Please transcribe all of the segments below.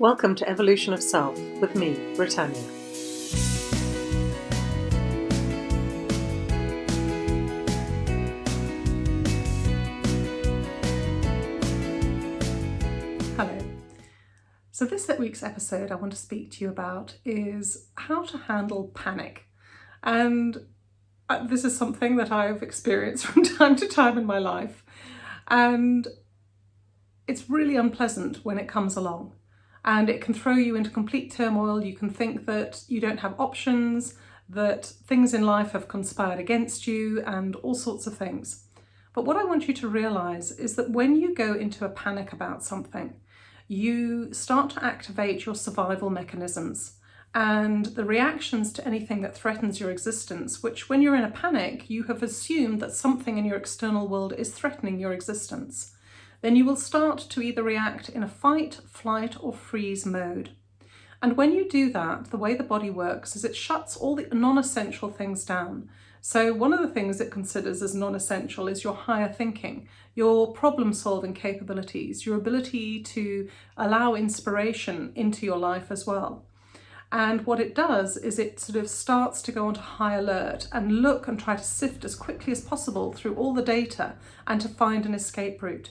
Welcome to Evolution of Self with me, Britannia. Hello. So this week's episode I want to speak to you about is how to handle panic. And uh, this is something that I've experienced from time to time in my life. And it's really unpleasant when it comes along and it can throw you into complete turmoil. You can think that you don't have options, that things in life have conspired against you and all sorts of things. But what I want you to realize is that when you go into a panic about something, you start to activate your survival mechanisms and the reactions to anything that threatens your existence, which when you're in a panic, you have assumed that something in your external world is threatening your existence then you will start to either react in a fight, flight or freeze mode. And when you do that, the way the body works is it shuts all the non-essential things down. So one of the things it considers as non-essential is your higher thinking, your problem solving capabilities, your ability to allow inspiration into your life as well. And what it does is it sort of starts to go onto high alert and look and try to sift as quickly as possible through all the data and to find an escape route.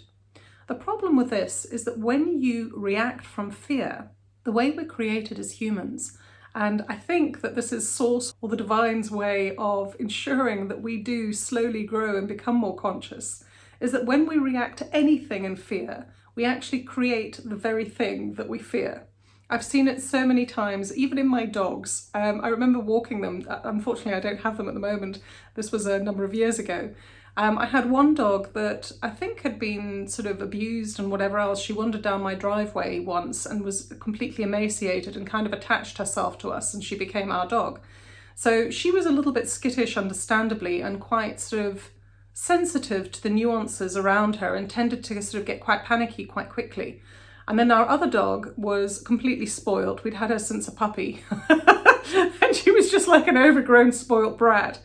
The problem with this is that when you react from fear, the way we're created as humans, and I think that this is source or the divine's way of ensuring that we do slowly grow and become more conscious, is that when we react to anything in fear, we actually create the very thing that we fear. I've seen it so many times, even in my dogs. Um, I remember walking them. Uh, unfortunately, I don't have them at the moment. This was a number of years ago. Um, I had one dog that I think had been sort of abused and whatever else. She wandered down my driveway once and was completely emaciated and kind of attached herself to us and she became our dog. So she was a little bit skittish, understandably, and quite sort of sensitive to the nuances around her and tended to sort of get quite panicky quite quickly. And then our other dog was completely spoilt. We'd had her since a puppy. and she was just like an overgrown spoilt brat.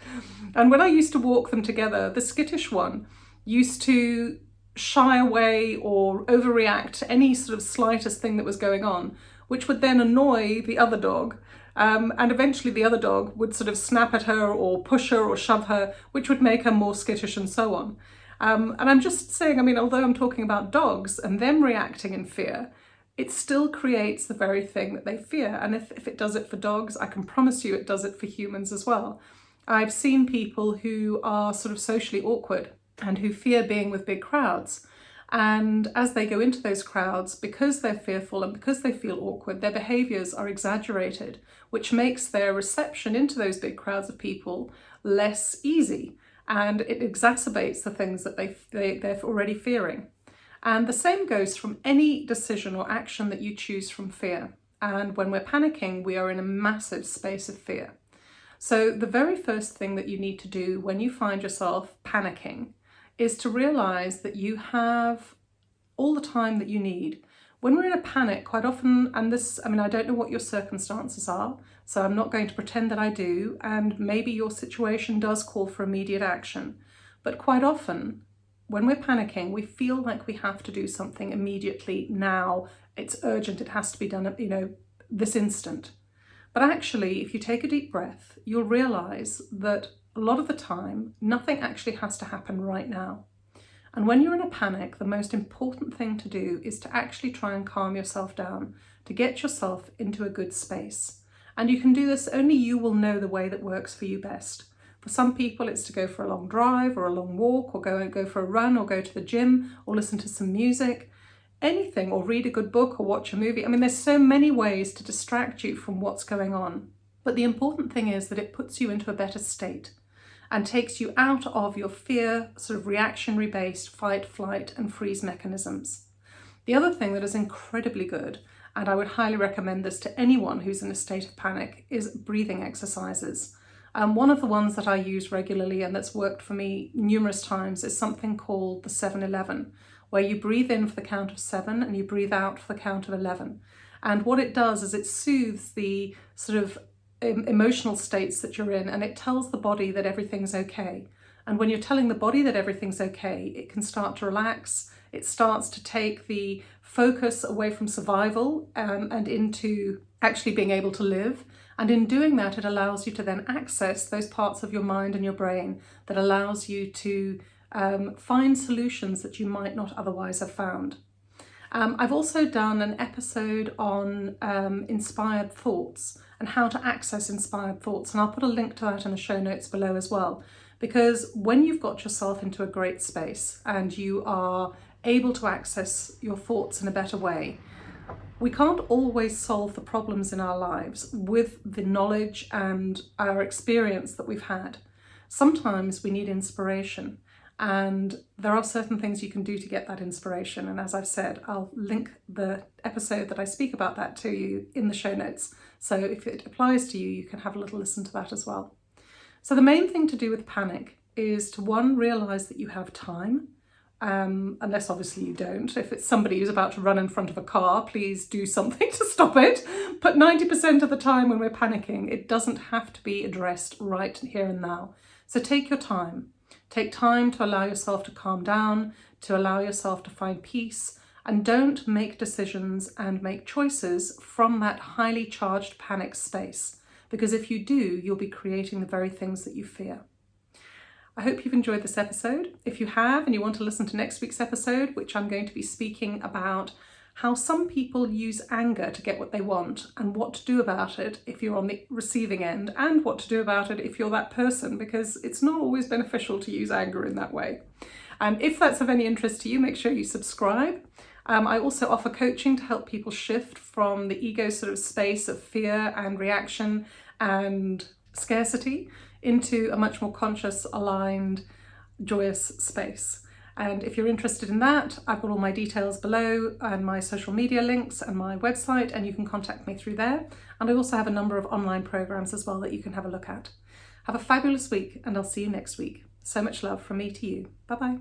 And when I used to walk them together, the skittish one used to shy away or overreact to any sort of slightest thing that was going on, which would then annoy the other dog. Um, and eventually the other dog would sort of snap at her or push her or shove her, which would make her more skittish and so on. Um, and I'm just saying, I mean, although I'm talking about dogs and them reacting in fear, it still creates the very thing that they fear. And if, if it does it for dogs, I can promise you it does it for humans as well. I've seen people who are sort of socially awkward and who fear being with big crowds. And as they go into those crowds, because they're fearful and because they feel awkward, their behaviours are exaggerated, which makes their reception into those big crowds of people less easy. And it exacerbates the things that they, they, they're already fearing. And the same goes from any decision or action that you choose from fear. And when we're panicking, we are in a massive space of fear. So the very first thing that you need to do when you find yourself panicking is to realize that you have all the time that you need. When we're in a panic, quite often, and this, I mean, I don't know what your circumstances are, so I'm not going to pretend that I do, and maybe your situation does call for immediate action. But quite often, when we're panicking, we feel like we have to do something immediately now. It's urgent, it has to be done, you know, this instant. But actually, if you take a deep breath, you'll realize that a lot of the time, nothing actually has to happen right now. And when you're in a panic, the most important thing to do is to actually try and calm yourself down, to get yourself into a good space. And you can do this, only you will know the way that works for you best. For some people, it's to go for a long drive or a long walk or go and go for a run or go to the gym or listen to some music anything or read a good book or watch a movie. I mean, there's so many ways to distract you from what's going on. But the important thing is that it puts you into a better state and takes you out of your fear, sort of reactionary based fight, flight and freeze mechanisms. The other thing that is incredibly good, and I would highly recommend this to anyone who's in a state of panic, is breathing exercises. Um, one of the ones that I use regularly and that's worked for me numerous times is something called the 711, where you breathe in for the count of seven and you breathe out for the count of 11. And what it does is it soothes the sort of emotional states that you're in and it tells the body that everything's okay. And when you're telling the body that everything's okay, it can start to relax. It starts to take the focus away from survival um, and into actually being able to live. And in doing that, it allows you to then access those parts of your mind and your brain that allows you to um, find solutions that you might not otherwise have found. Um, I've also done an episode on um, inspired thoughts and how to access inspired thoughts. And I'll put a link to that in the show notes below as well. Because when you've got yourself into a great space and you are able to access your thoughts in a better way, we can't always solve the problems in our lives with the knowledge and our experience that we've had. Sometimes we need inspiration. And there are certain things you can do to get that inspiration. And as I've said, I'll link the episode that I speak about that to you in the show notes. So if it applies to you, you can have a little listen to that as well. So the main thing to do with panic is to one, realize that you have time. Um, unless obviously you don't. If it's somebody who's about to run in front of a car, please do something to stop it. But 90% of the time when we're panicking, it doesn't have to be addressed right here and now. So take your time. Take time to allow yourself to calm down, to allow yourself to find peace, and don't make decisions and make choices from that highly charged panic space. Because if you do, you'll be creating the very things that you fear. I hope you've enjoyed this episode. If you have and you want to listen to next week's episode, which I'm going to be speaking about how some people use anger to get what they want and what to do about it if you're on the receiving end and what to do about it if you're that person because it's not always beneficial to use anger in that way. Um, if that's of any interest to you, make sure you subscribe. Um, I also offer coaching to help people shift from the ego sort of space of fear and reaction and scarcity into a much more conscious, aligned, joyous space. And if you're interested in that, I've got all my details below and my social media links and my website, and you can contact me through there. And I also have a number of online programs as well that you can have a look at. Have a fabulous week, and I'll see you next week. So much love from me to you. Bye bye.